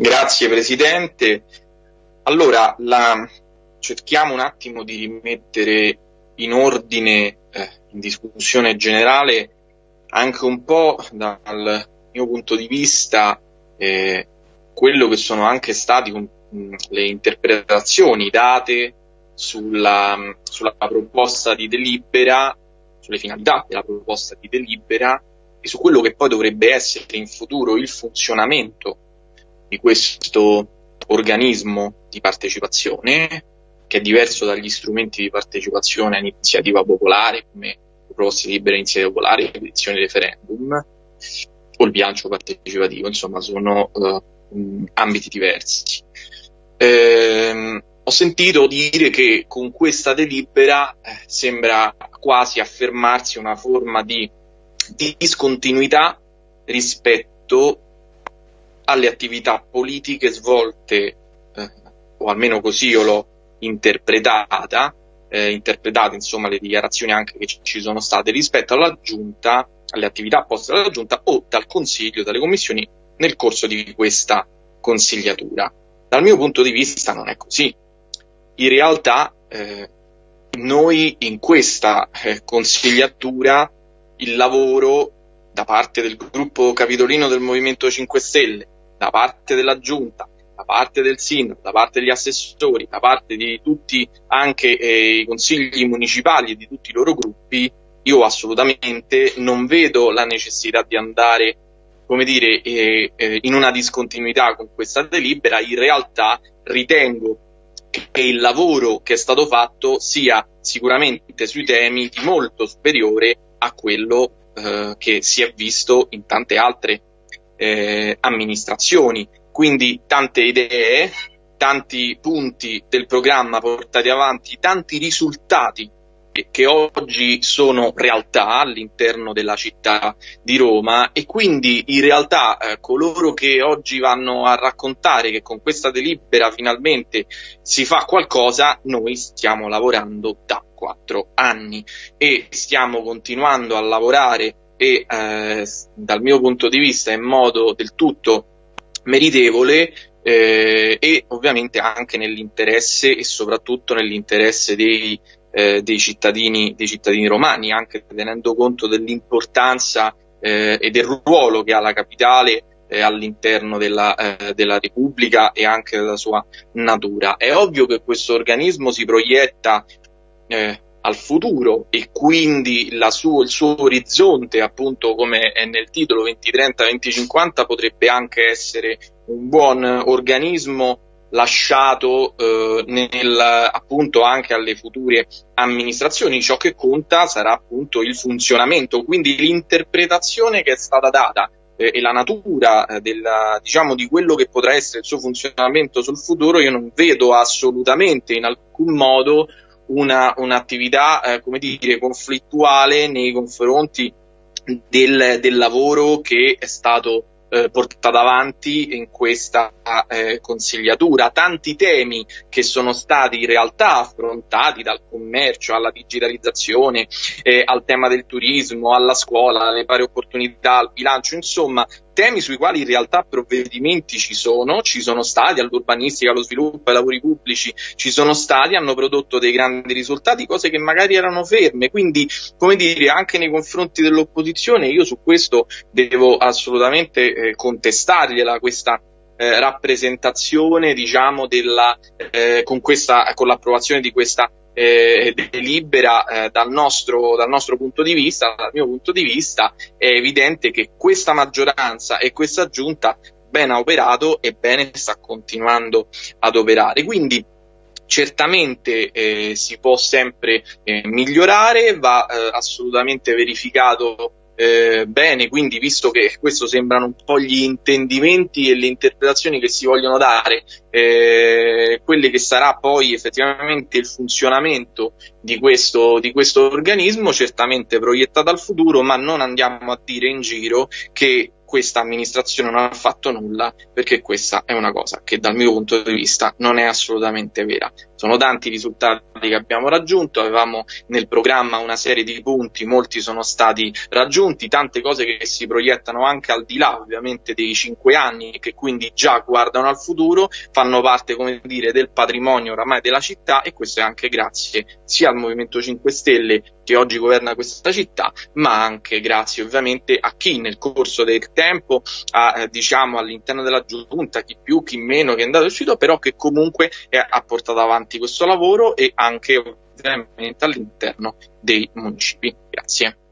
Grazie Presidente. Allora, la... cerchiamo un attimo di rimettere in ordine, eh, in discussione generale, anche un po' dal mio punto di vista, eh, quello che sono anche state le interpretazioni date sulla, sulla proposta di delibera, sulle finalità della proposta di delibera e su quello che poi dovrebbe essere in futuro il funzionamento di questo organismo di partecipazione, che è diverso dagli strumenti di partecipazione a iniziativa popolare, come proposte libere iniziativa popolare, petizioni referendum, o il bilancio partecipativo, insomma sono uh, ambiti diversi. Eh, ho sentito dire che con questa delibera eh, sembra quasi affermarsi una forma di discontinuità rispetto alle attività politiche svolte, eh, o almeno così io l'ho interpretata, eh, interpretate insomma le dichiarazioni anche che ci sono state rispetto alla giunta, alle attività poste dalla giunta o dal consiglio, dalle commissioni nel corso di questa consigliatura. Dal mio punto di vista non è così. In realtà eh, noi in questa eh, consigliatura il lavoro da parte del gruppo capitolino del Movimento 5 Stelle, da parte della giunta, da parte del sindaco, da parte degli assessori, da parte di tutti anche eh, i consigli municipali e di tutti i loro gruppi, io assolutamente non vedo la necessità di andare come dire, eh, eh, in una discontinuità con questa delibera, in realtà ritengo che il lavoro che è stato fatto sia sicuramente sui temi di molto superiore a quello eh, che si è visto in tante altre eh, amministrazioni. Quindi tante idee, tanti punti del programma portati avanti, tanti risultati che oggi sono realtà all'interno della città di Roma e quindi in realtà eh, coloro che oggi vanno a raccontare che con questa delibera finalmente si fa qualcosa, noi stiamo lavorando da quattro anni e stiamo continuando a lavorare e eh, dal mio punto di vista in modo del tutto meritevole eh, e ovviamente anche nell'interesse e soprattutto nell'interesse dei eh, dei, cittadini, dei cittadini romani, anche tenendo conto dell'importanza eh, e del ruolo che ha la capitale eh, all'interno della, eh, della, Repubblica e anche della sua natura. È ovvio che questo organismo si proietta eh, al futuro e quindi suo, il suo orizzonte, appunto come è nel titolo 2030-2050, potrebbe anche essere un buon organismo lasciato eh, nel, appunto anche alle future amministrazioni. Ciò che conta sarà appunto il funzionamento, quindi l'interpretazione che è stata data eh, e la natura eh, della, diciamo, di quello che potrà essere il suo funzionamento sul futuro, io non vedo assolutamente in alcun modo una, un'attività, eh, come dire, conflittuale nei confronti del, del lavoro che è stato eh, portata avanti in questa eh, consigliatura. Tanti temi che sono stati in realtà affrontati dal commercio alla digitalizzazione, eh, al tema del turismo, alla scuola, alle pari opportunità, al bilancio, insomma temi sui quali in realtà provvedimenti ci sono, ci sono stati all'urbanistica, allo sviluppo, ai lavori pubblici, ci sono stati, hanno prodotto dei grandi risultati, cose che magari erano ferme, quindi come dire anche nei confronti dell'opposizione io su questo devo assolutamente eh, contestargliela questa eh, rappresentazione diciamo della, eh, con, questa, con l'approvazione di questa eh, delibera eh, dal, nostro, dal nostro punto di vista, dal mio punto di vista, è evidente che questa maggioranza e questa giunta bene ha operato e bene sta continuando ad operare. Quindi certamente eh, si può sempre eh, migliorare, va eh, assolutamente verificato eh, bene, quindi visto che questo sembrano un po' gli intendimenti e le interpretazioni che si vogliono dare, eh, quello che sarà poi effettivamente il funzionamento di questo, di questo organismo, certamente proiettato al futuro, ma non andiamo a dire in giro che questa amministrazione non ha fatto nulla perché questa è una cosa che dal mio punto di vista non è assolutamente vera. Sono tanti i risultati che abbiamo raggiunto, avevamo nel programma una serie di punti, molti sono stati raggiunti, tante cose che si proiettano anche al di là ovviamente dei cinque anni e che quindi già guardano al futuro, fanno parte come dire del patrimonio oramai della città e questo è anche grazie sia al Movimento 5 Stelle che oggi governa questa città, ma anche grazie ovviamente a chi nel corso del tempo, ha, eh, diciamo all'interno della giunta, chi più, chi meno, che è andato e uscito, però che comunque è, ha portato avanti questo lavoro e anche ovviamente all'interno dei municipi. Grazie.